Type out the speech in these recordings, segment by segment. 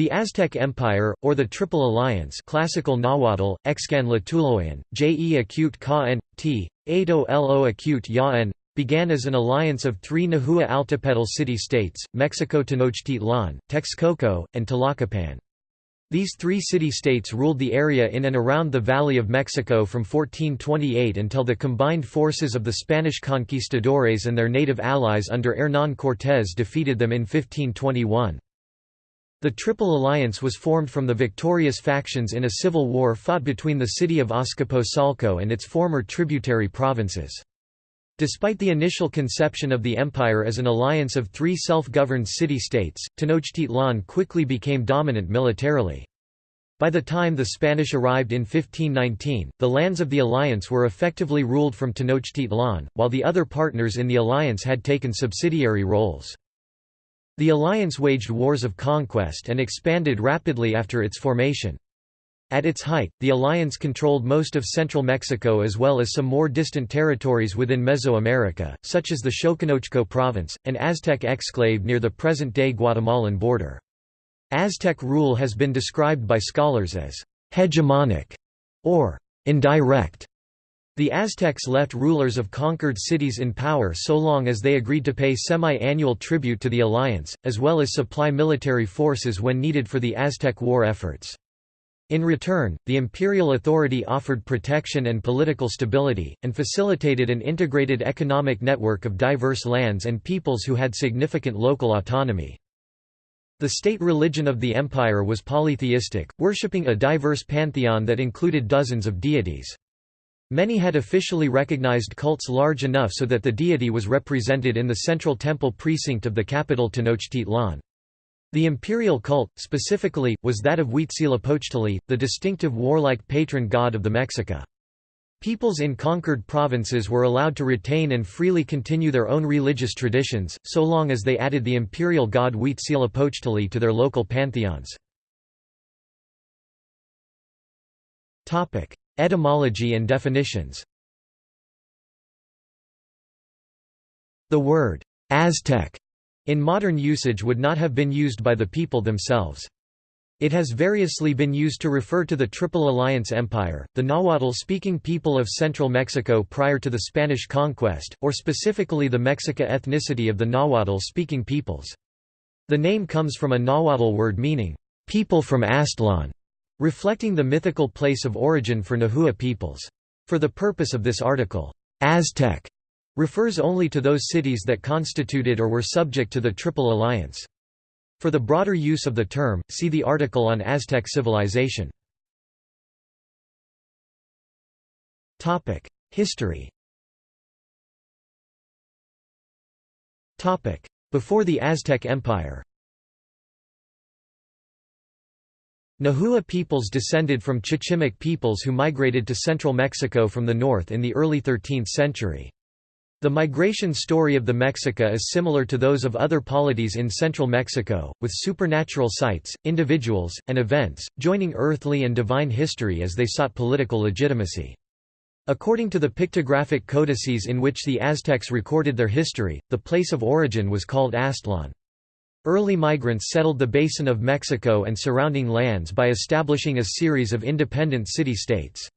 The Aztec Empire, or the Triple Alliance classical Nahuatl, Excan Tlatoloyan, Je acute ka n, t, Ado lo acute ya began as an alliance of three Nahua Altepetl city-states, Mexico Tenochtitlan, Texcoco, and Tlacopan. These three city-states ruled the area in and around the Valley of Mexico from 1428 until the combined forces of the Spanish conquistadores and their native allies under Hernán Cortés defeated them in 1521. The Triple Alliance was formed from the victorious factions in a civil war fought between the city of Azcapotzalco and its former tributary provinces. Despite the initial conception of the empire as an alliance of three self-governed city-states, Tenochtitlan quickly became dominant militarily. By the time the Spanish arrived in 1519, the lands of the alliance were effectively ruled from Tenochtitlan, while the other partners in the alliance had taken subsidiary roles. The alliance waged wars of conquest and expanded rapidly after its formation. At its height, the alliance controlled most of central Mexico as well as some more distant territories within Mesoamerica, such as the Xoconochco province, an Aztec exclave near the present-day Guatemalan border. Aztec rule has been described by scholars as hegemonic or indirect. The Aztecs left rulers of conquered cities in power so long as they agreed to pay semi-annual tribute to the alliance, as well as supply military forces when needed for the Aztec war efforts. In return, the imperial authority offered protection and political stability, and facilitated an integrated economic network of diverse lands and peoples who had significant local autonomy. The state religion of the empire was polytheistic, worshipping a diverse pantheon that included dozens of deities. Many had officially recognized cults large enough so that the deity was represented in the central temple precinct of the capital Tenochtitlan. The imperial cult, specifically, was that of Huitzilopochtli, the distinctive warlike patron god of the Mexica. Peoples in conquered provinces were allowed to retain and freely continue their own religious traditions, so long as they added the imperial god Huitzilopochtli to their local pantheons. Etymology and definitions The word Aztec in modern usage would not have been used by the people themselves. It has variously been used to refer to the Triple Alliance Empire, the Nahuatl-speaking people of central Mexico prior to the Spanish conquest, or specifically the Mexica ethnicity of the Nahuatl-speaking peoples. The name comes from a Nahuatl word meaning, "...people from Aztlan", reflecting the mythical place of origin for Nahua peoples. For the purpose of this article, Aztec refers only to those cities that constituted or were subject to the Triple Alliance. For the broader use of the term, see the article on Aztec civilization. History Before the Aztec Empire Nahua peoples descended from Chichimeque peoples who migrated to central Mexico from the north in the early 13th century. The migration story of the Mexica is similar to those of other polities in central Mexico, with supernatural sites, individuals, and events, joining earthly and divine history as they sought political legitimacy. According to the pictographic codices in which the Aztecs recorded their history, the place of origin was called Aztlan. Early migrants settled the basin of Mexico and surrounding lands by establishing a series of independent city-states.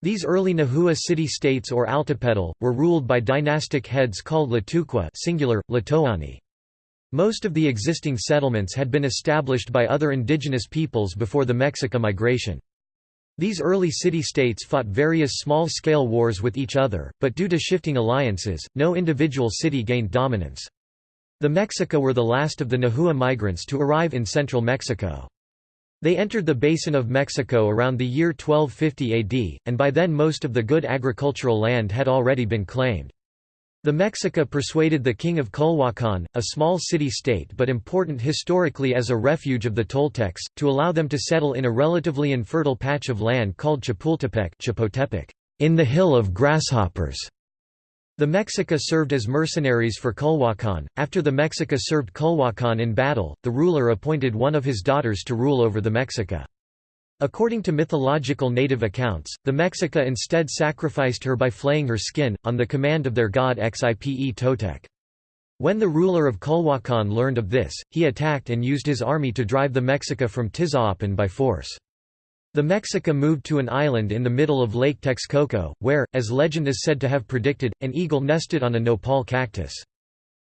These early Nahua city-states or Altepetl, were ruled by dynastic heads called Tlatoque singular, Tlatoani. Most of the existing settlements had been established by other indigenous peoples before the Mexica migration. These early city-states fought various small-scale wars with each other, but due to shifting alliances, no individual city gained dominance. The Mexica were the last of the Nahua migrants to arrive in central Mexico. They entered the Basin of Mexico around the year 1250 AD, and by then most of the good agricultural land had already been claimed. The Mexica persuaded the king of Culhuacan, a small city-state but important historically as a refuge of the Toltecs, to allow them to settle in a relatively infertile patch of land called Chapultepec in the Hill of Grasshoppers. The Mexica served as mercenaries for Culhuacan. After the Mexica served Culhuacan in battle, the ruler appointed one of his daughters to rule over the Mexica. According to mythological native accounts, the Mexica instead sacrificed her by flaying her skin, on the command of their god Xipe Totec. When the ruler of Culhuacan learned of this, he attacked and used his army to drive the Mexica from Tizaapan by force. The Mexica moved to an island in the middle of Lake Texcoco, where, as legend is said to have predicted, an eagle nested on a nopal cactus.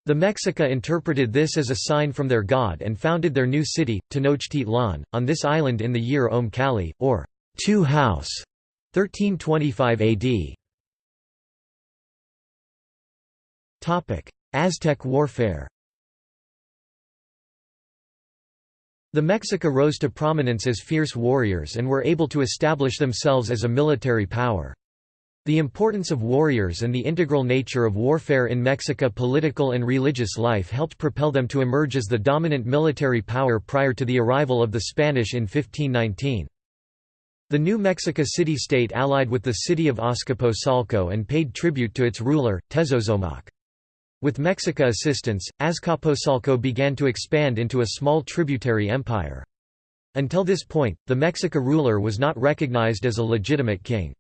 The Mexica interpreted this as a sign from their god and founded their new city, Tenochtitlan, on this island in the year Ome Calli, or Two House, 1325 AD. Aztec warfare The Mexica rose to prominence as fierce warriors and were able to establish themselves as a military power. The importance of warriors and the integral nature of warfare in Mexica political and religious life helped propel them to emerge as the dominant military power prior to the arrival of the Spanish in 1519. The new Mexico city-state allied with the city of Azcapotzalco and paid tribute to its ruler, Tezozomoc. With Mexica assistance, Azcapotzalco began to expand into a small tributary empire. Until this point, the Mexica ruler was not recognized as a legitimate king.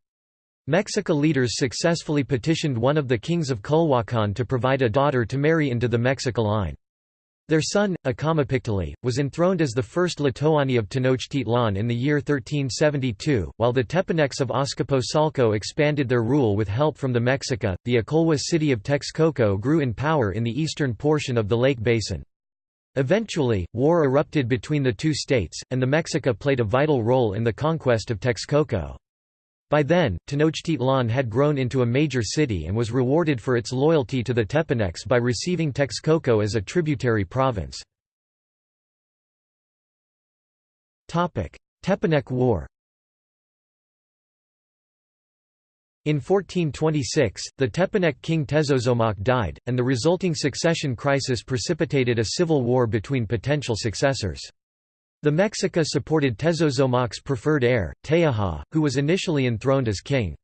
Mexica leaders successfully petitioned one of the kings of Culhuacan to provide a daughter to marry into the Mexica line. Their son, Acamapichtli, was enthroned as the first Tlatoani of Tenochtitlan in the year 1372, while the Tepanecs of Azcapotzalco expanded their rule with help from the Mexica. The Acolhua city of Texcoco grew in power in the eastern portion of the lake basin. Eventually, war erupted between the two states, and the Mexica played a vital role in the conquest of Texcoco. By then, Tenochtitlan had grown into a major city and was rewarded for its loyalty to the Tepanecs by receiving Texcoco as a tributary province. Tepanec War In 1426, the Tepanec king Tezozomoc died, and the resulting succession crisis precipitated a civil war between potential successors. The Mexica supported Tezozomoc's preferred heir, Teja, who was initially enthroned as king.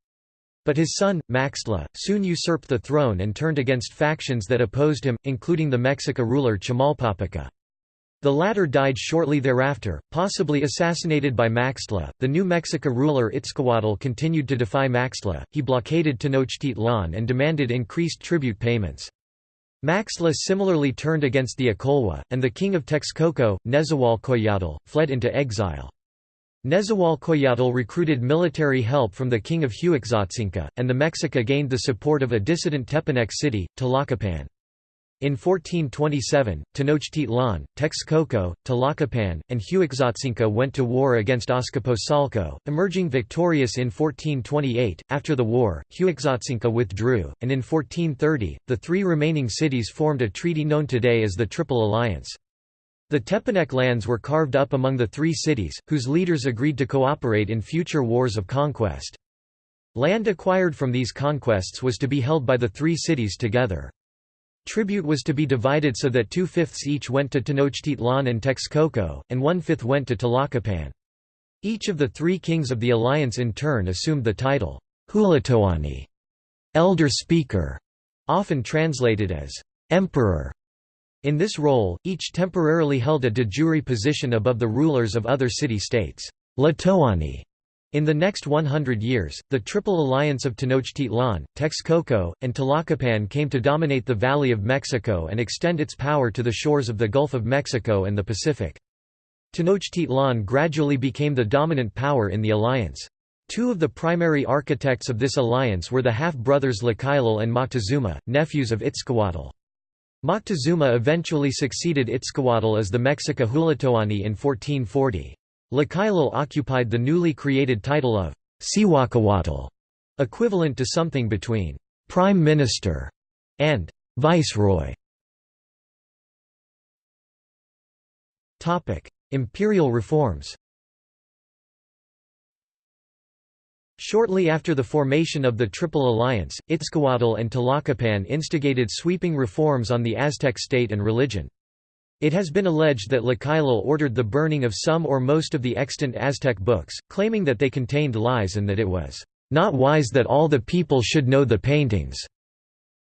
But his son, Maxtla, soon usurped the throne and turned against factions that opposed him, including the Mexica ruler Chimalpopoca. The latter died shortly thereafter, possibly assassinated by Maxtla. The New Mexico ruler Itzcoatl continued to defy Maxtla, he blockaded Tenochtitlan and demanded increased tribute payments. Maxtla similarly turned against the Acolhua, and the king of Texcoco, Nezahualcoyotl, fled into exile. Nezahualcoyotl recruited military help from the king of Huexotzinco, and the Mexica gained the support of a dissident Tepanec city, Tlacopan. In 1427, Tenochtitlan, Texcoco, Tlacopan, and Huexotzinco went to war against Azcapotzalco, emerging victorious in 1428. After the war, Huexotzinco withdrew, and in 1430, the three remaining cities formed a treaty known today as the Triple Alliance. The Tepanec lands were carved up among the three cities, whose leaders agreed to cooperate in future wars of conquest. Land acquired from these conquests was to be held by the three cities together. Tribute was to be divided so that two-fifths each went to Tenochtitlan and Texcoco, and one-fifth went to Tlacopan. Each of the three kings of the alliance in turn assumed the title, Hulatoani, elder speaker, often translated as emperor. In this role, each temporarily held a de jure position above the rulers of other city-states. Tlatoani in the next 100 years, the Triple Alliance of Tenochtitlan, Texcoco, and Tlacopan came to dominate the Valley of Mexico and extend its power to the shores of the Gulf of Mexico and the Pacific. Tenochtitlan gradually became the dominant power in the alliance. Two of the primary architects of this alliance were the half-brothers Tlacaelel and Moctezuma, nephews of Itzcoatl. Moctezuma eventually succeeded Itzcoatl as the Mexica Hulatoani in 1440. Tlacaelel occupied the newly created title of Cihuacoatl, equivalent to something between «prime minister» and «viceroy». Imperial reforms Shortly after the formation of the Triple Alliance, Itzcoatl and Tlacopan instigated sweeping reforms on the Aztec state and religion. It has been alleged that Tlacaelel ordered the burning of some or most of the extant Aztec books, claiming that they contained lies and that it was not wise that all the people should know the paintings.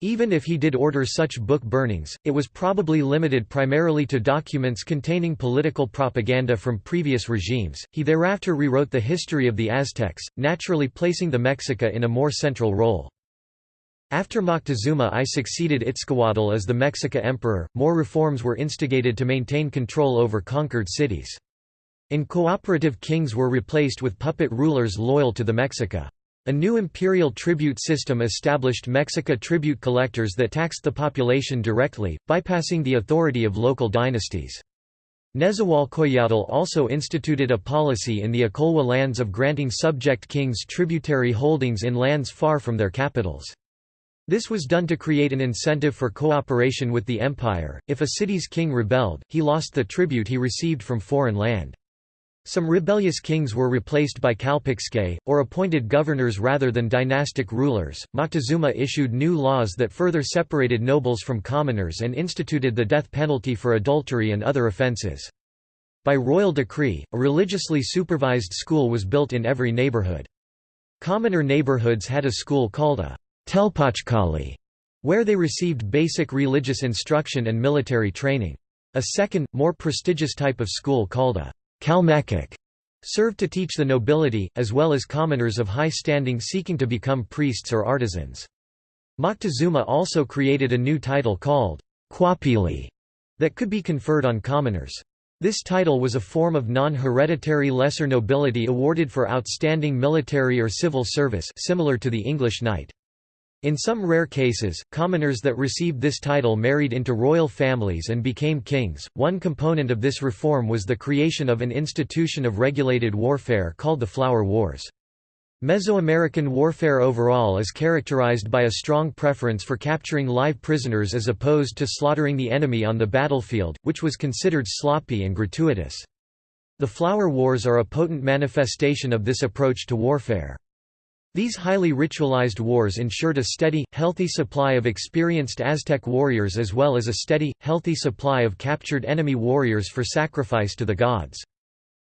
Even if he did order such book burnings, it was probably limited primarily to documents containing political propaganda from previous regimes. He thereafter rewrote the history of the Aztecs, naturally placing the Mexica in a more central role. After Moctezuma I succeeded Itzcoatl as the Mexica emperor, more reforms were instigated to maintain control over conquered cities. In cooperative kings were replaced with puppet rulers loyal to the Mexica. A new imperial tribute system established Mexica tribute collectors that taxed the population directly, bypassing the authority of local dynasties. Nezahualcoyotl also instituted a policy in the Acolhua lands of granting subject kings tributary holdings in lands far from their capitals. This was done to create an incentive for cooperation with the empire. If a city's king rebelled, he lost the tribute he received from foreign land. Some rebellious kings were replaced by Calpixque, or appointed governors rather than dynastic rulers. Moctezuma issued new laws that further separated nobles from commoners and instituted the death penalty for adultery and other offences. By royal decree, a religiously supervised school was built in every neighbourhood. Commoner neighbourhoods had a school called a Telpochcalli, where they received basic religious instruction and military training. A second, more prestigious type of school called a Calmecac served to teach the nobility, as well as commoners of high standing seeking to become priests or artisans. Moctezuma also created a new title called Cuauhpilli that could be conferred on commoners. This title was a form of non-hereditary lesser nobility awarded for outstanding military or civil service similar to the English knight. In some rare cases, commoners that received this title married into royal families and became kings. One component of this reform was the creation of an institution of regulated warfare called the Flower Wars. Mesoamerican warfare overall is characterized by a strong preference for capturing live prisoners as opposed to slaughtering the enemy on the battlefield, which was considered sloppy and gratuitous. The Flower Wars are a potent manifestation of this approach to warfare. These highly ritualized wars ensured a steady, healthy supply of experienced Aztec warriors as well as a steady, healthy supply of captured enemy warriors for sacrifice to the gods.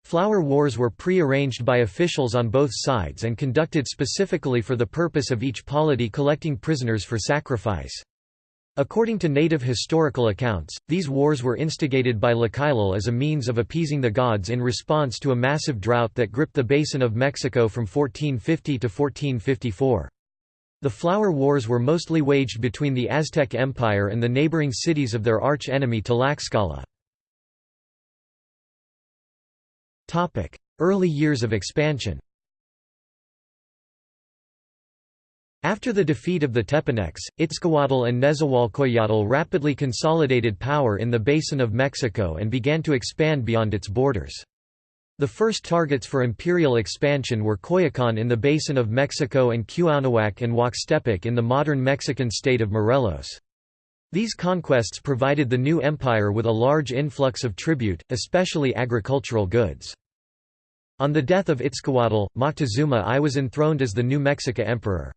Flower wars were pre-arranged by officials on both sides and conducted specifically for the purpose of each polity collecting prisoners for sacrifice. According to native historical accounts, these wars were instigated by Tlacaelel as a means of appeasing the gods in response to a massive drought that gripped the basin of Mexico from 1450 to 1454. The Flower Wars were mostly waged between the Aztec Empire and the neighboring cities of their arch-enemy Tlaxcala. Early years of expansion After the defeat of the Tepanecs, Itzcoatl and Nezahualcoyotl rapidly consolidated power in the basin of Mexico and began to expand beyond its borders. The first targets for imperial expansion were Coyoacan in the basin of Mexico and Cuauhnahuac and Huaxtepec in the modern Mexican state of Morelos. These conquests provided the new empire with a large influx of tribute, especially agricultural goods. On the death of Itzcoatl, Moctezuma I was enthroned as the new Mexica emperor.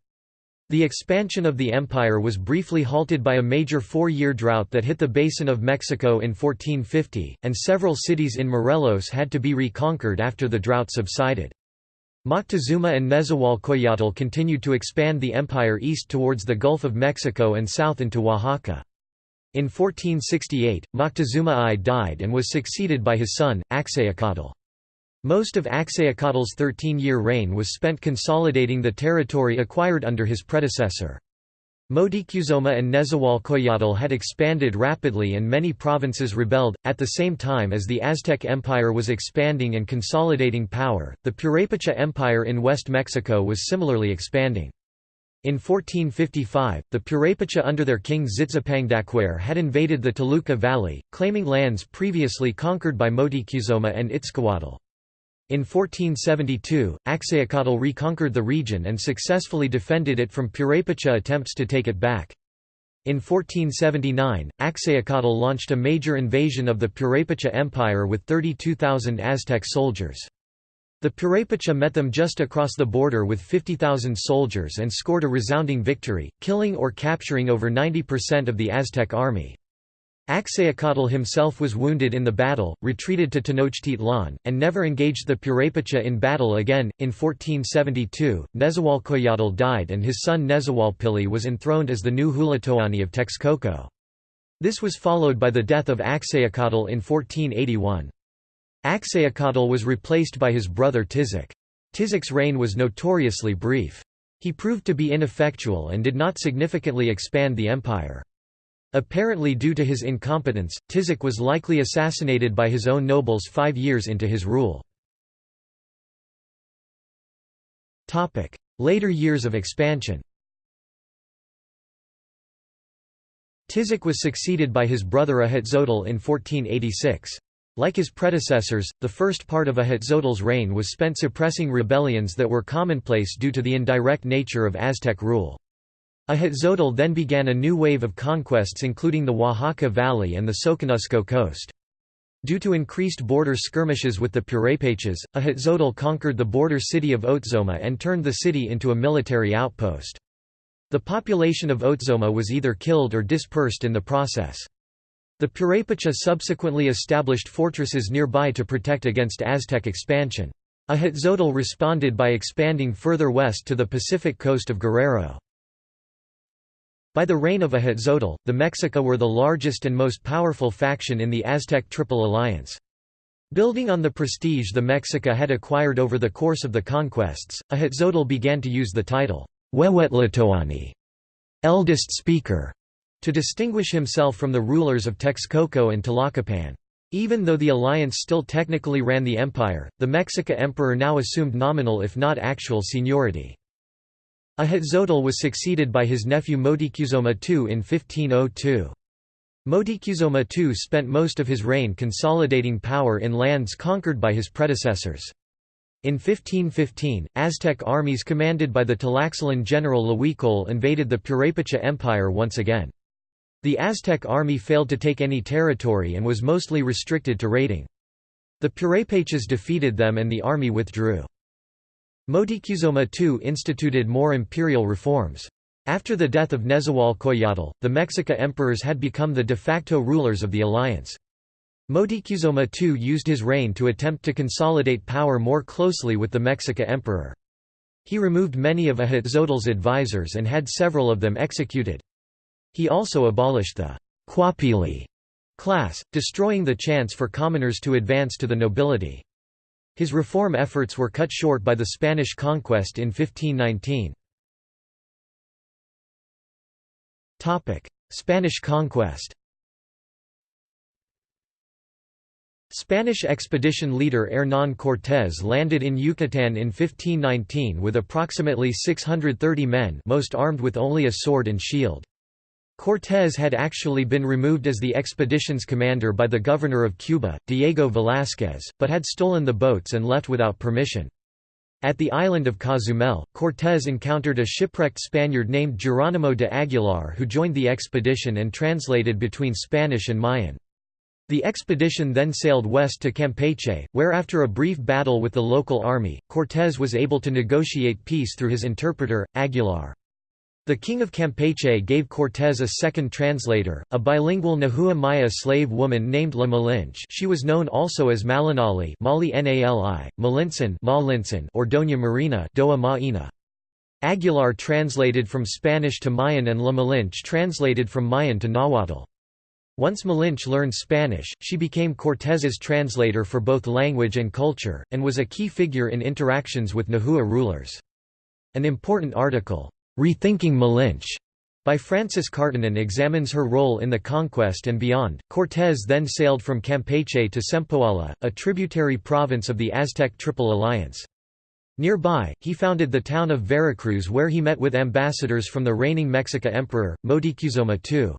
The expansion of the empire was briefly halted by a major four-year drought that hit the basin of Mexico in 1450, and several cities in Morelos had to be reconquered after the drought subsided. Moctezuma and Nezahualcoyotl continued to expand the empire east towards the Gulf of Mexico and south into Oaxaca. In 1468, Moctezuma I died and was succeeded by his son, Axayacatl. Most of Axayacatl's 13-year reign was spent consolidating the territory acquired under his predecessor. Motikuzoma and Nezahualcoyotl had expanded rapidly and many provinces rebelled. At the same time as the Aztec Empire was expanding and consolidating power, the Purepecha Empire in West Mexico was similarly expanding. In 1455, the Purepecha under their king Tzitzipandacuare had invaded the Toluca Valley, claiming lands previously conquered by Motikuzoma and Itzcoatl. In 1472, Axayacatl reconquered the region and successfully defended it from Purepecha attempts to take it back. In 1479, Axayacatl launched a major invasion of the Purepecha Empire with 32,000 Aztec soldiers. The Purepecha met them just across the border with 50,000 soldiers and scored a resounding victory, killing or capturing over 90% of the Aztec army. Axayacatl himself was wounded in the battle, retreated to Tenochtitlan, and never engaged the Purepecha in battle again. In 1472, Nezahualcoyotl died and his son Nezahualpilli was enthroned as the new Tlatoani of Texcoco. This was followed by the death of Axayacatl in 1481. Axayacatl was replaced by his brother Tizoc. Tizoc's reign was notoriously brief. He proved to be ineffectual and did not significantly expand the empire. Apparently due to his incompetence, Tizoc was likely assassinated by his own nobles five years into his rule. Later years of expansion Tizoc was succeeded by his brother Ahuitzotl in 1486. Like his predecessors, the first part of Ahuitzotl's reign was spent suppressing rebellions that were commonplace due to the indirect nature of Aztec rule. Ahuitzotl then began a new wave of conquests including the Oaxaca Valley and the Soconusco coast. Due to increased border skirmishes with the Purépechas, Ahuitzotl conquered the border city of Oztuma and turned the city into a military outpost. The population of Oztuma was either killed or dispersed in the process. The Purépecha subsequently established fortresses nearby to protect against Aztec expansion. Ahuitzotl responded by expanding further west to the Pacific coast of Guerrero. By the reign of Ahuitzotl, the Mexica were the largest and most powerful faction in the Aztec Triple Alliance. Building on the prestige the Mexica had acquired over the course of the conquests, Ahuitzotl began to use the title, Huehuetlatoani, eldest speaker, to distinguish himself from the rulers of Texcoco and Tlacopan. Even though the alliance still technically ran the empire, the Mexica emperor now assumed nominal if not actual seniority. Ahuitzotl was succeeded by his nephew Motikuzoma II in 1502. Motikuzoma II spent most of his reign consolidating power in lands conquered by his predecessors. In 1515, Aztec armies commanded by the Tlaxcalan general Huicol invaded the Purépecha Empire once again. The Aztec army failed to take any territory and was mostly restricted to raiding. The Purépechas defeated them and the army withdrew. Motikuzoma II instituted more imperial reforms. After the death of Nezahualcoyotl, the Mexica emperors had become the de facto rulers of the alliance. Motikuzoma II used his reign to attempt to consolidate power more closely with the Mexica emperor. He removed many of Ahuitzotl's advisors and had several of them executed. He also abolished the Cuauhpilli class, destroying the chance for commoners to advance to the nobility. His reform efforts were cut short by the Spanish conquest in 1519. Spanish conquest Spanish expedition leader Hernán Cortés landed in Yucatán in 1519 with approximately 630 men most armed with only a sword and shield. Cortés had actually been removed as the expedition's commander by the governor of Cuba, Diego Velázquez, but had stolen the boats and left without permission. At the island of Cozumel, Cortés encountered a shipwrecked Spaniard named Geronimo de Aguilar who joined the expedition and translated between Spanish and Mayan. The expedition then sailed west to Campeche, where after a brief battle with the local army, Cortés was able to negotiate peace through his interpreter, Aguilar. The king of Campeche gave Cortés a second translator, a bilingual Nahua Maya slave woman named La Malinche she was known also as Malinali Mali Nali, Malintzin or Doña Marina Doa Maina. Aguilar translated from Spanish to Mayan and La Malinche translated from Mayan to Nahuatl. Once Malinche learned Spanish, she became Cortés's translator for both language and culture, and was a key figure in interactions with Nahua rulers. An important article, "'Rethinking Malinche' by Frances Karttunen examines her role in the conquest and beyond. Cortés then sailed from Campeche to Sempoala, a tributary province of the Aztec Triple Alliance. Nearby, he founded the town of Veracruz where he met with ambassadors from the reigning Mexica emperor, Motikuzoma II.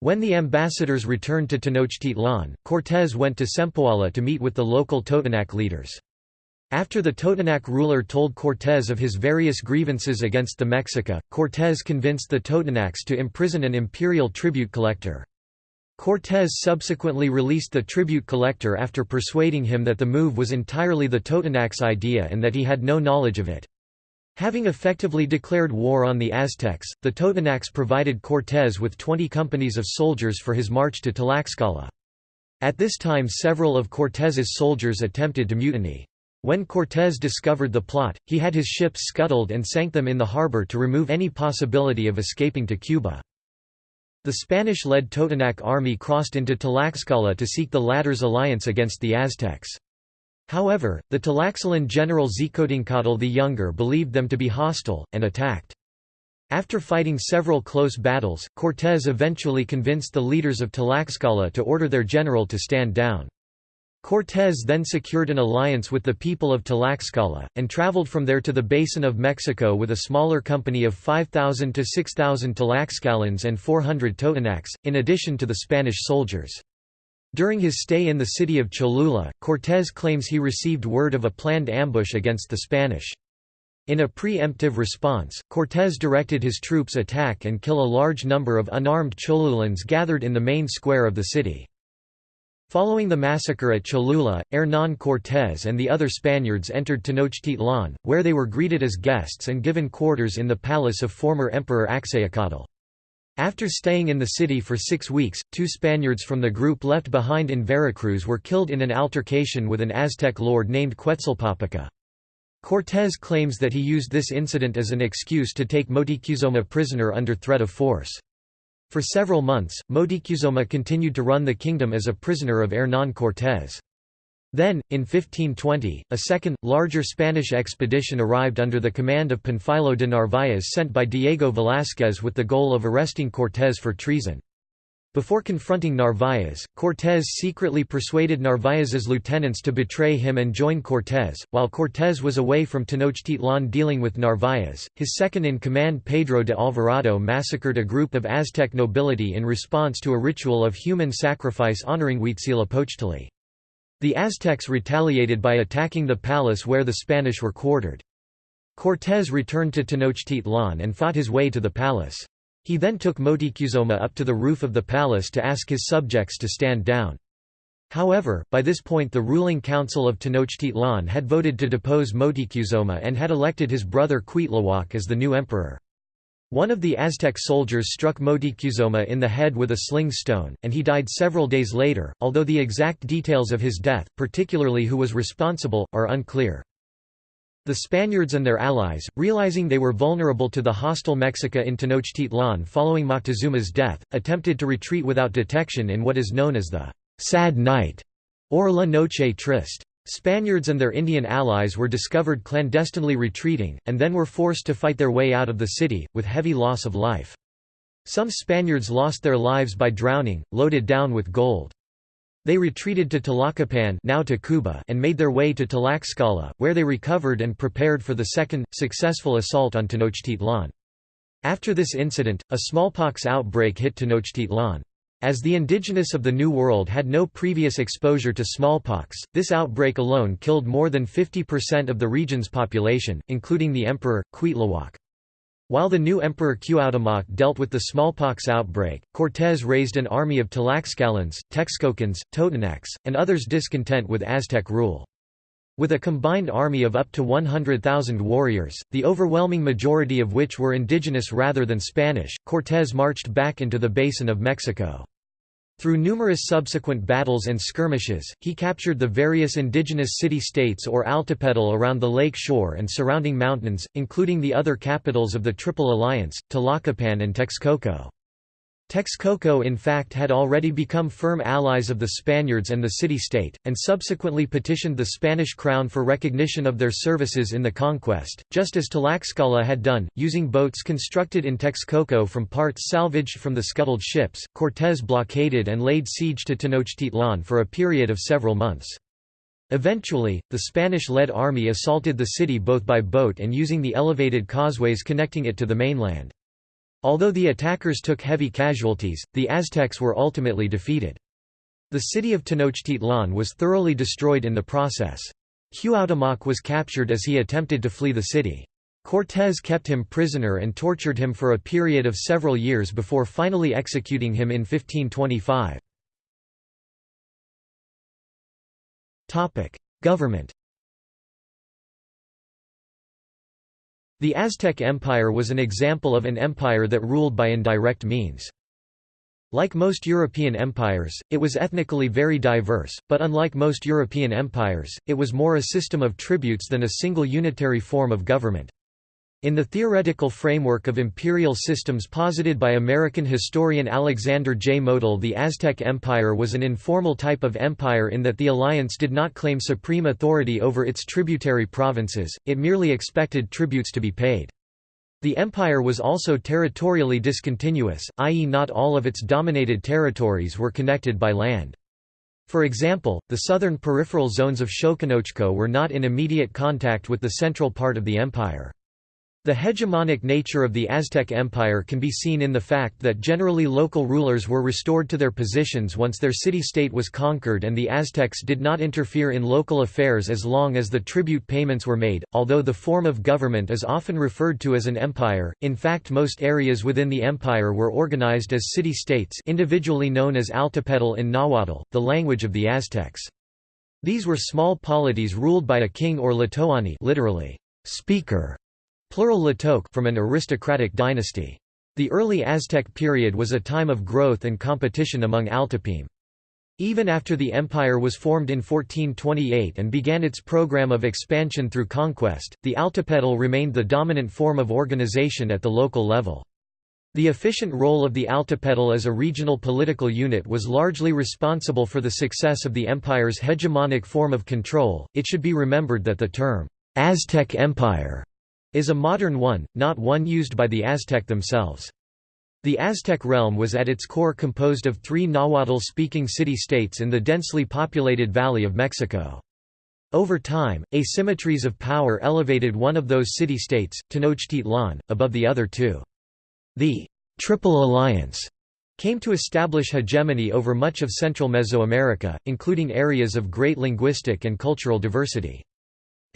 When the ambassadors returned to Tenochtitlan, Cortés went to Sempoala to meet with the local Totonac leaders. After the Totonac ruler told Cortés of his various grievances against the Mexica, Cortés convinced the Totonacs to imprison an imperial tribute collector. Cortés subsequently released the tribute collector after persuading him that the move was entirely the Totonacs' idea and that he had no knowledge of it. Having effectively declared war on the Aztecs, the Totonacs provided Cortés with 20 companies of soldiers for his march to Tlaxcala. At this time several of Cortés's soldiers attempted to mutiny. When Cortés discovered the plot, he had his ships scuttled and sank them in the harbor to remove any possibility of escaping to Cuba. The Spanish-led Totonac army crossed into Tlaxcala to seek the latter's alliance against the Aztecs. However, the Tlaxcalan general Xicotencatl the Younger believed them to be hostile, and attacked. After fighting several close battles, Cortés eventually convinced the leaders of Tlaxcala to order their general to stand down. Cortés then secured an alliance with the people of Tlaxcala, and traveled from there to the Basin of Mexico with a smaller company of 5,000 to 6,000 Tlaxcalans and 400 Totonacs, in addition to the Spanish soldiers. During his stay in the city of Cholula, Cortés claims he received word of a planned ambush against the Spanish. In a pre-emptive response, Cortés directed his troops attack and kill a large number of unarmed Cholulans gathered in the main square of the city. Following the massacre at Cholula, Hernán Cortés and the other Spaniards entered Tenochtitlan, where they were greeted as guests and given quarters in the palace of former Emperor Axayacatl. After staying in the city for six weeks, two Spaniards from the group left behind in Veracruz were killed in an altercation with an Aztec lord named Quetzalpópoca. Cortés claims that he used this incident as an excuse to take Motikuzoma prisoner under threat of force. For several months, Motikuzoma continued to run the kingdom as a prisoner of Hernán Cortés. Then, in 1520, a second, larger Spanish expedition arrived under the command of Panfilo de Narváez sent by Diego Velázquez with the goal of arresting Cortés for treason. Before confronting Narváez, Cortés secretly persuaded Narváez's lieutenants to betray him and join Cortés. While Cortés was away from Tenochtitlan dealing with Narváez, his second-in-command Pedro de Alvarado massacred a group of Aztec nobility in response to a ritual of human sacrifice honoring Huitzilopochtli. The Aztecs retaliated by attacking the palace where the Spanish were quartered. Cortés returned to Tenochtitlan and fought his way to the palace. He then took Motikuzoma up to the roof of the palace to ask his subjects to stand down. However, by this point the ruling council of Tenochtitlan had voted to depose Motikuzoma and had elected his brother Cuitlahuac as the new emperor. One of the Aztec soldiers struck Motikuzoma in the head with a sling stone, and he died several days later, although the exact details of his death, particularly who was responsible, are unclear. The Spaniards and their allies, realizing they were vulnerable to the hostile Mexica in Tenochtitlan following Moctezuma's death, attempted to retreat without detection in what is known as the «sad night» or La Noche Triste. Spaniards and their Indian allies were discovered clandestinely retreating, and then were forced to fight their way out of the city, with heavy loss of life. Some Spaniards lost their lives by drowning, loaded down with gold. They retreated to Tlacopan now Tacuba and made their way to Tlaxcala, where they recovered and prepared for the second, successful assault on Tenochtitlan. After this incident, a smallpox outbreak hit Tenochtitlan. As the indigenous of the New World had no previous exposure to smallpox, this outbreak alone killed more than 50% of the region's population, including the emperor, Cuitlahuac. While the new Emperor Cuauhtémoc dealt with the smallpox outbreak, Cortés raised an army of Tlaxcalans, Texcocans, Totonacs, and others discontent with Aztec rule. With a combined army of up to 100,000 warriors, the overwhelming majority of which were indigenous rather than Spanish, Cortés marched back into the Basin of Mexico. Through numerous subsequent battles and skirmishes, he captured the various indigenous city-states or altepetl around the lake shore and surrounding mountains, including the other capitals of the Triple Alliance, Tlacopan and Texcoco. Texcoco in fact had already become firm allies of the Spaniards and the city-state, and subsequently petitioned the Spanish crown for recognition of their services in the conquest, just as Tlaxcala had done, using boats constructed in Texcoco from parts salvaged from the scuttled ships. Cortés blockaded and laid siege to Tenochtitlan for a period of several months. Eventually, the Spanish-led army assaulted the city both by boat and using the elevated causeways connecting it to the mainland. Although the attackers took heavy casualties, the Aztecs were ultimately defeated. The city of Tenochtitlan was thoroughly destroyed in the process. Cuauhtémoc was captured as he attempted to flee the city. Cortés kept him prisoner and tortured him for a period of several years before finally executing him in 1525. Government The Aztec Empire was an example of an empire that ruled by indirect means. Like most European empires, it was ethnically very diverse, but unlike most European empires, it was more a system of tributes than a single unitary form of government. In the theoretical framework of imperial systems posited by American historian Alexander J. Motyl the Aztec Empire was an informal type of empire in that the alliance did not claim supreme authority over its tributary provinces, it merely expected tributes to be paid. The empire was also territorially discontinuous, i.e. not all of its dominated territories were connected by land. For example, the southern peripheral zones of Xoconochco were not in immediate contact with the central part of the empire. The hegemonic nature of the Aztec Empire can be seen in the fact that generally local rulers were restored to their positions once their city-state was conquered and the Aztecs did not interfere in local affairs as long as the tribute payments were made. Although the form of government is often referred to as an empire, in fact most areas within the empire were organized as city-states individually known as Altepetl in Nahuatl, the language of the Aztecs. These were small polities ruled by a king or tlatoani literally, speaker plural Tlatoque from an aristocratic dynasty. The early Aztec period was a time of growth and competition among Altepeme. Even after the empire was formed in 1428 and began its program of expansion through conquest, the Altepetl remained the dominant form of organization at the local level. The efficient role of the Altepetl as a regional political unit was largely responsible for the success of the empire's hegemonic form of control. It should be remembered that the term Aztec Empire is a modern one, not one used by the Aztec themselves. The Aztec realm was at its core composed of three Nahuatl-speaking city-states in the densely populated Valley of Mexico. Over time, asymmetries of power elevated one of those city-states, Tenochtitlan, above the other two. The Triple Alliance came to establish hegemony over much of central Mesoamerica, including areas of great linguistic and cultural diversity.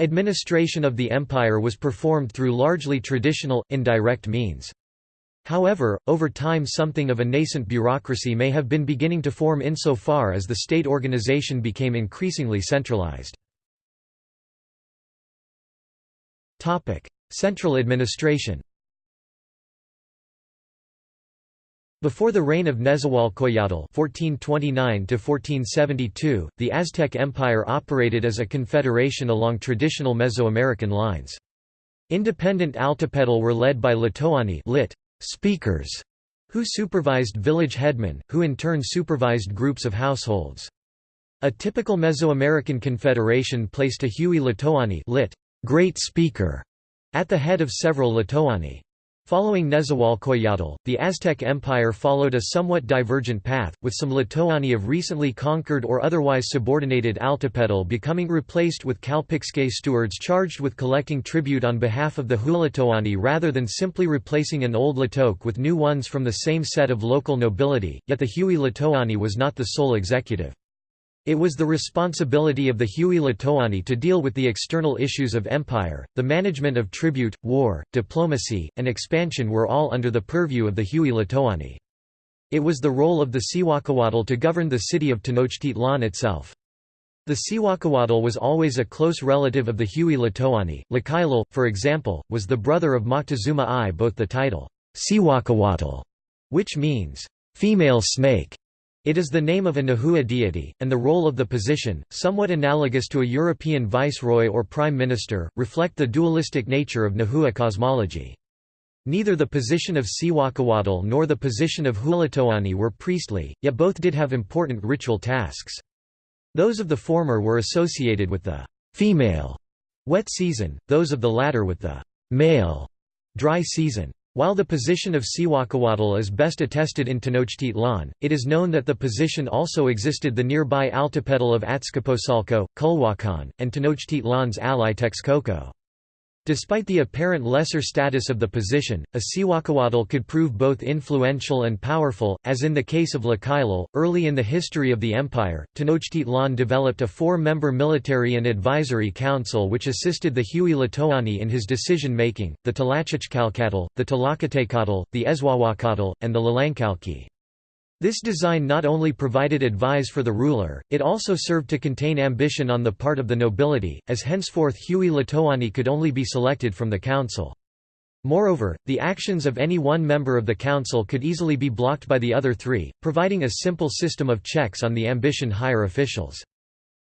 Administration of the empire was performed through largely traditional, indirect means. However, over time something of a nascent bureaucracy may have been beginning to form insofar as the state organization became increasingly centralized. Central administration Before the reign of Nezahualcoyotl (1429–1472), the Aztec Empire operated as a confederation along traditional Mesoamerican lines. Independent Altepetl were led by Tlatoani lit. speakers, who supervised village headmen, who in turn supervised groups of households. A typical Mesoamerican confederation placed a Huey Tlatoani lit. great speaker at the head of several Tlatoani. Following Nezahualcoyotl, the Aztec Empire followed a somewhat divergent path, with some Tlatoani of recently conquered or otherwise subordinated Altepetl becoming replaced with Calpixque stewards charged with collecting tribute on behalf of the Huilitoani rather than simply replacing an old Tlatoque with new ones from the same set of local nobility, yet the Huey Tlatoani was not the sole executive. It was the responsibility of the Huey Tlatoani to deal with the external issues of empire, the management of tribute, war, diplomacy, and expansion were all under the purview of the Huey Tlatoani. It was the role of the Cihuacoatl to govern the city of Tenochtitlan itself. The Cihuacoatl was always a close relative of the Huey Tlatoani. Tlacaelel, for example, was the brother of Moctezuma I. Both the title, Cihuacoatl, which means, female snake, it is the name of a Nahua deity, and the role of the position, somewhat analogous to a European viceroy or prime minister, reflect the dualistic nature of Nahua cosmology. Neither the position of Cihuacoatl nor the position of Huilitoani were priestly, yet both did have important ritual tasks. Those of the former were associated with the female wet season, those of the latter with the male dry season. While the position of Cihuacoatl is best attested in Tenochtitlan, it is known that the position also existed the nearby Altepetl of Azcapotzalco, Culhuacan, and Tenochtitlan's ally Texcoco. Despite the apparent lesser status of the position, a Cihuacoatl could prove both influential and powerful, as in the case of Tlacaelel. Early in the history of the empire, Tenochtitlan developed a four-member military and advisory council which assisted the Huey Tlatoani in his decision-making, the Tlachichcalcatl, the Tlacatecatl, the Ezhuahuacatl, and the Tlalancalqui. This design not only provided advice for the ruler, it also served to contain ambition on the part of the nobility, as henceforth Huey Tlatoani could only be selected from the council. Moreover, the actions of any one member of the council could easily be blocked by the other three, providing a simple system of checks on the ambition higher officials.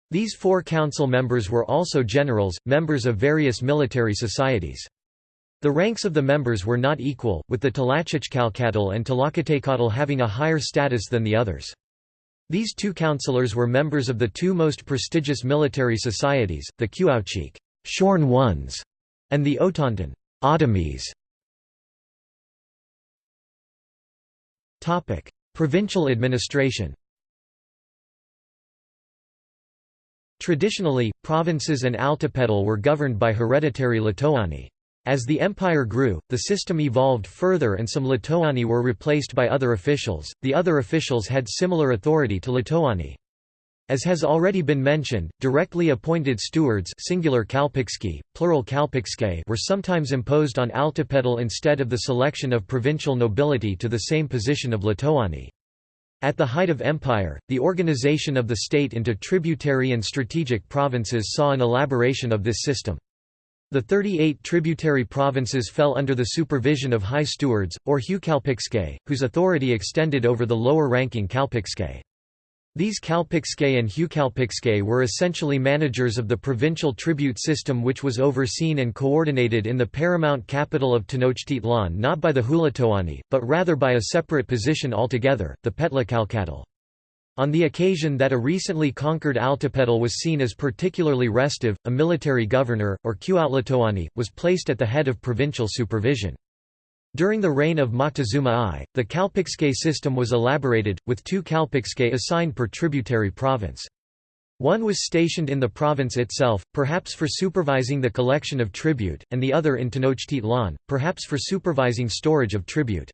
These four council members were also generals, members of various military societies. The ranks of the members were not equal, with the Tlachichkalkatl and Tlacotecoatl having a higher status than the others. These two councillors were members of the two most prestigious military societies, the Cuauhchic shorn ones", and the Otonton Otomies". Provincial administration Traditionally, provinces and altepetl were governed by hereditary Tlatoani. As the empire grew, the system evolved further and some Tlatoani were replaced by other officials. The other officials had similar authority to Tlatoani. As has already been mentioned, directly appointed stewards singular calpixqui, plural calpixque were sometimes imposed on altepetl instead of the selection of provincial nobility to the same position of Tlatoani. At the height of empire, the organization of the state into tributary and strategic provinces saw an elaboration of this system. The 38 tributary provinces fell under the supervision of high stewards, or huecalpixque, whose authority extended over the lower-ranking calpixque. These Calpixque and Huecalpixque were essentially managers of the provincial tribute system which was overseen and coordinated in the paramount capital of Tenochtitlan not by the Huey Tlatoani, but rather by a separate position altogether, the Petlacalcatl. On the occasion that a recently conquered Altepetl was seen as particularly restive, a military governor, or Cuauhtlatoani, was placed at the head of provincial supervision. During the reign of Moctezuma I, the Calpixque system was elaborated, with two Calpixque assigned per tributary province. One was stationed in the province itself, perhaps for supervising the collection of tribute, and the other in Tenochtitlan, perhaps for supervising storage of tribute.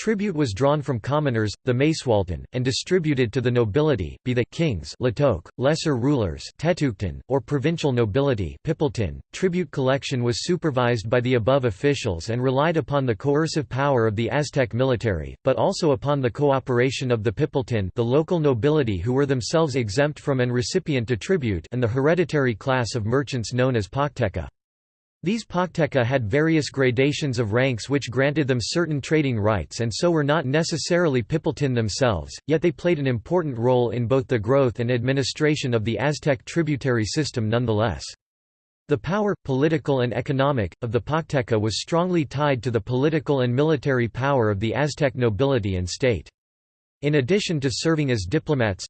Tribute was drawn from commoners, the Macehualtin, and distributed to the nobility, be they kings Tlatoque, lesser rulers Teteuctin, or provincial nobility Pipiltin. Tribute collection was supervised by the above officials and relied upon the coercive power of the Aztec military, but also upon the cooperation of the Pipiltin the local nobility who were themselves exempt from and recipient to tribute and the hereditary class of merchants known as Pochteca. These Pochteca had various gradations of ranks which granted them certain trading rights and so were not necessarily Pipiltin themselves, yet they played an important role in both the growth and administration of the Aztec tributary system nonetheless. The power, political and economic, of the Pochteca was strongly tied to the political and military power of the Aztec nobility and state. In addition to serving as diplomats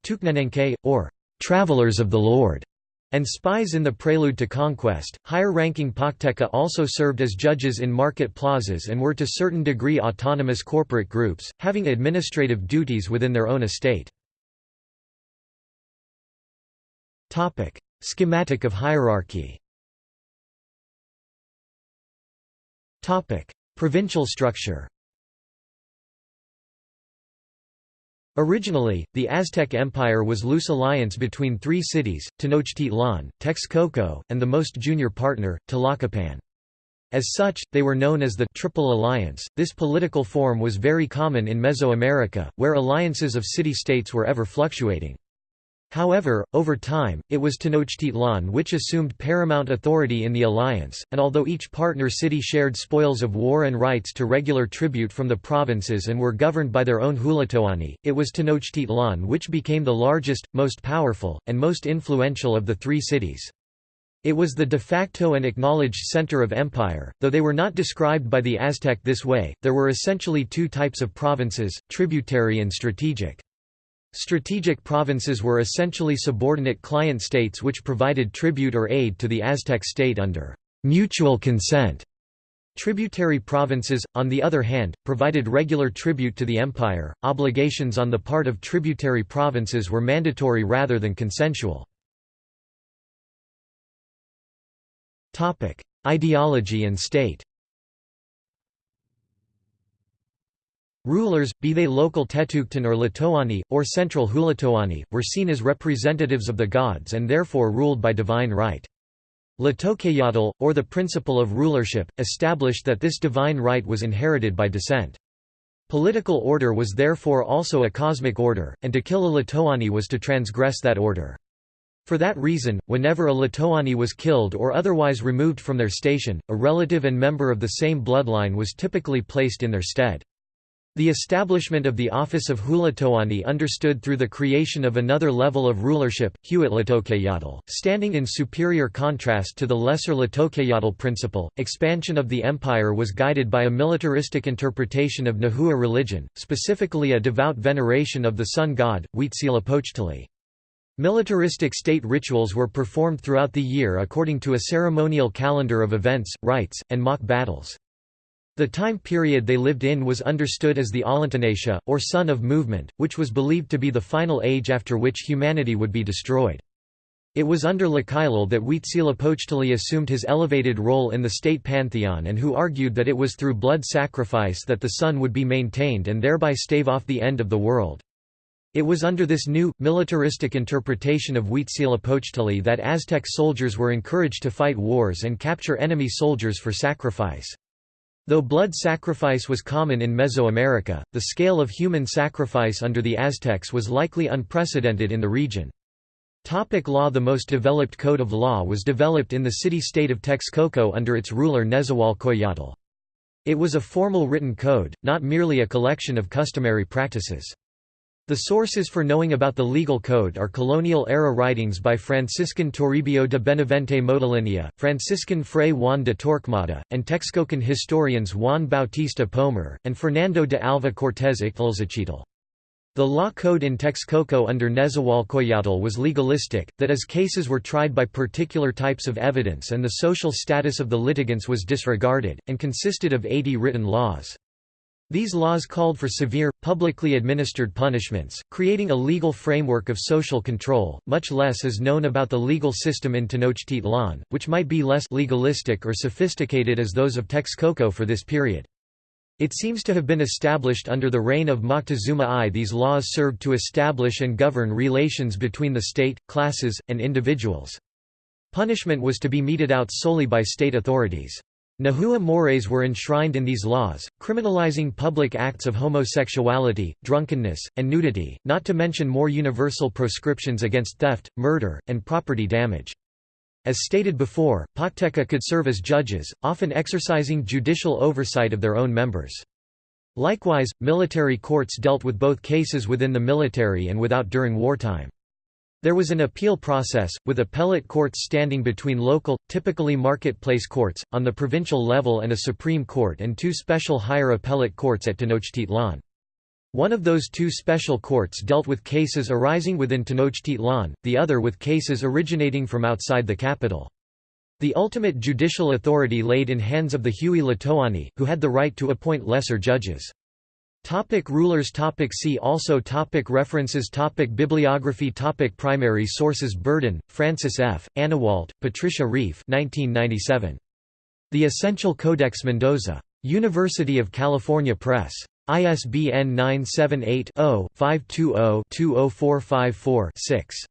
or travelers of the Lord, and spies in the prelude to conquest. Higher-ranking Pochteca also served as judges in market plazas and were to certain degree autonomous corporate groups, having administrative duties within their own estate. Schematic of hierarchy. Provincial structure. Originally, the Aztec Empire was loose alliance between three cities, Tenochtitlan, Texcoco, and the most junior partner, Tlacopan. As such, they were known as the Triple Alliance. This political form was very common in Mesoamerica, where alliances of city-states were ever fluctuating. However, over time, it was Tenochtitlan which assumed paramount authority in the alliance, and although each partner city shared spoils of war and rights to regular tribute from the provinces and were governed by their own Huey Tlatoani, it was Tenochtitlan which became the largest, most powerful, and most influential of the three cities. It was the de facto and acknowledged center of empire, though they were not described by the Aztec this way, there were essentially two types of provinces, tributary and strategic. Strategic provinces were essentially subordinate client states which provided tribute or aid to the Aztec state under mutual consent. Tributary provinces, on the other hand, provided regular tribute to the empire. Obligations on the part of tributary provinces were mandatory rather than consensual. Topic: Ideology and state. Rulers, be they local Teteuctin or Tlatoani, or central Huey Tlatoani, were seen as representatives of the gods and therefore ruled by divine right. Tlatocayotl, or the principle of rulership, established that this divine right was inherited by descent. Political order was therefore also a cosmic order, and to kill a Tlatoani was to transgress that order. For that reason, whenever a Tlatoani was killed or otherwise removed from their station, a relative and member of the same bloodline was typically placed in their stead. The establishment of the office of Huey Tlatoani understood through the creation of another level of rulership, Hueitlatocayotl, standing in superior contrast to the lesser Tlatocayotl principle. Expansion of the empire was guided by a militaristic interpretation of Nahua religion, specifically a devout veneration of the sun god, Huitzilopochtli. Militaristic state rituals were performed throughout the year according to a ceremonial calendar of events, rites, and mock battles. The time period they lived in was understood as the Ollintonatiuh, or Sun of Movement, which was believed to be the final age after which humanity would be destroyed. It was under Tlacaelel that Huitzilopochtli assumed his elevated role in the state pantheon and who argued that it was through blood sacrifice that the sun would be maintained and thereby stave off the end of the world. It was under this new, militaristic interpretation of Huitzilopochtli that Aztec soldiers were encouraged to fight wars and capture enemy soldiers for sacrifice. Though blood sacrifice was common in Mesoamerica, the scale of human sacrifice under the Aztecs was likely unprecedented in the region. Topic law The most developed code of law was developed in the city-state of Texcoco under its ruler Nezahualcoyotl. It was a formal written code, not merely a collection of customary practices. The sources for knowing about the legal code are colonial-era writings by Franciscan Toribio de Benavente Motolinia, Franciscan Fray Juan de Torquemada, and Texcocan historians Juan Bautista Pomar, and Fernando de Alva Cortés Ixtlilxochitl. The law code in Texcoco under Nezahualcoyotl was legalistic, that is cases were tried by particular types of evidence and the social status of the litigants was disregarded, and consisted of 80 written laws. These laws called for severe, publicly administered punishments, creating a legal framework of social control. Much less is known about the legal system in Tenochtitlan, which might be less legalistic or sophisticated as those of Texcoco for this period. It seems to have been established under the reign of Moctezuma I. These laws served to establish and govern relations between the state, classes, and individuals. Punishment was to be meted out solely by state authorities. Nahua mores were enshrined in these laws, criminalizing public acts of homosexuality, drunkenness, and nudity, not to mention more universal proscriptions against theft, murder, and property damage. As stated before, Pochteca could serve as judges, often exercising judicial oversight of their own members. Likewise, military courts dealt with both cases within the military and without during wartime. There was an appeal process, with appellate courts standing between local, typically marketplace courts, on the provincial level and a Supreme Court and two special higher appellate courts at Tenochtitlan. One of those two special courts dealt with cases arising within Tenochtitlan, the other with cases originating from outside the capital. The ultimate judicial authority laid in hands of the Huey Tlatoani, who had the right to appoint lesser judges. Topic rulers topic See also topic References topic Bibliography topic Primary sources Berdan, Frances F., Anawalt, Patricia Rieff 1997. The Essential Codex Mendoza. University of California Press. ISBN 978-0-520-20454-6.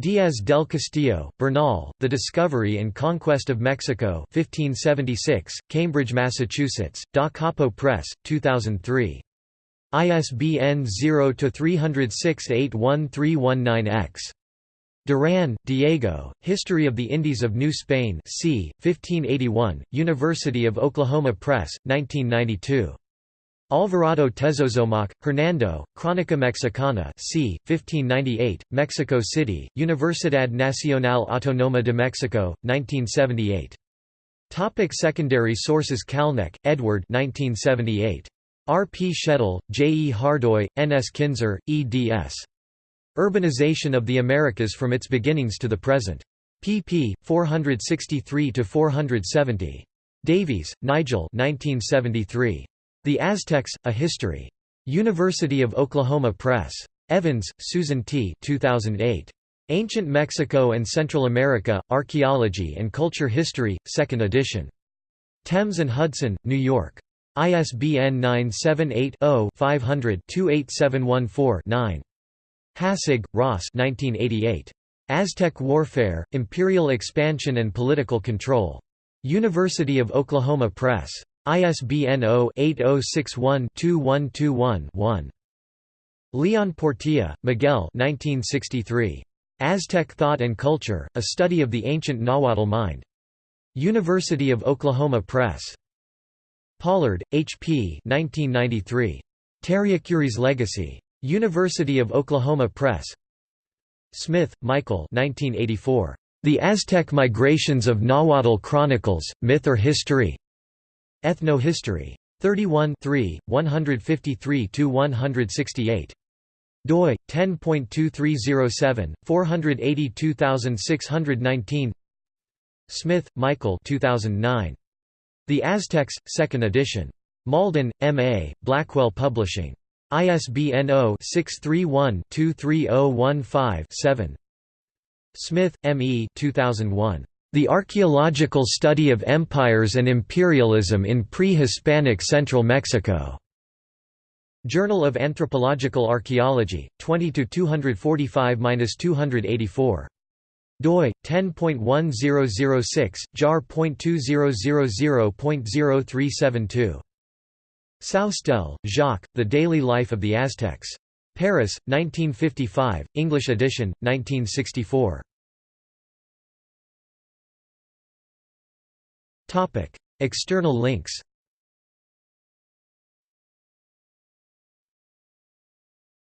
Diaz del Castillo, Bernal, The Discovery and Conquest of Mexico 1576, Cambridge, Massachusetts, Da Capo Press, 2003. ISBN 0-306-81319-X. Duran, Diego, History of the Indies of New Spain c. 1581, University of Oklahoma Press, 1992. Alvarado Tezozomoc, Hernando, Crónica Mexicana c. 1598, Mexico City, Universidad Nacional Autónoma de Mexico, 1978. Topic secondary sources Calnek, Edward 1978. R. P. Schaedel, J. E. Hardoy, N. S. Kinzer, eds. Urbanization of the Americas from its beginnings to the present. pp. 463–470. Davies, Nigel 1973. The Aztecs, A History. University of Oklahoma Press. Evans, Susan T. 2008. Ancient Mexico and Central America, Archaeology and Culture History, 2nd edition. Thames and Hudson, New York. ISBN 978-0-500-28714-9. Hassig, Ross Aztec Warfare, Imperial Expansion and Political Control. University of Oklahoma Press. ISBN 0-8061-2121-1. Leon Portilla, Miguel 1963. Aztec Thought and Culture, A Study of the Ancient Nahuatl Mind. University of Oklahoma Press. Pollard, H. P. 1993. Tariacuries Legacy. University of Oklahoma Press. Smith, Michael 1984. The Aztec Migrations of Nahuatl Chronicles, Myth or History? Ethnohistory. 31 153–168 doi 10.2307 482619 Smith, Michael 2009 The Aztecs 2nd edition Malden MA Blackwell Publishing ISBN 0-631-23015-7 Smith, M. E. 2001. The Archaeological Study of Empires and Imperialism in Pre-Hispanic Central Mexico. Journal of Anthropological Archaeology, 20–245–284. Doi 10.1006 jar.2000.0372 Soustelle, Jacques, The Daily Life of the Aztecs. Paris, 1955, English edition, 1964. External links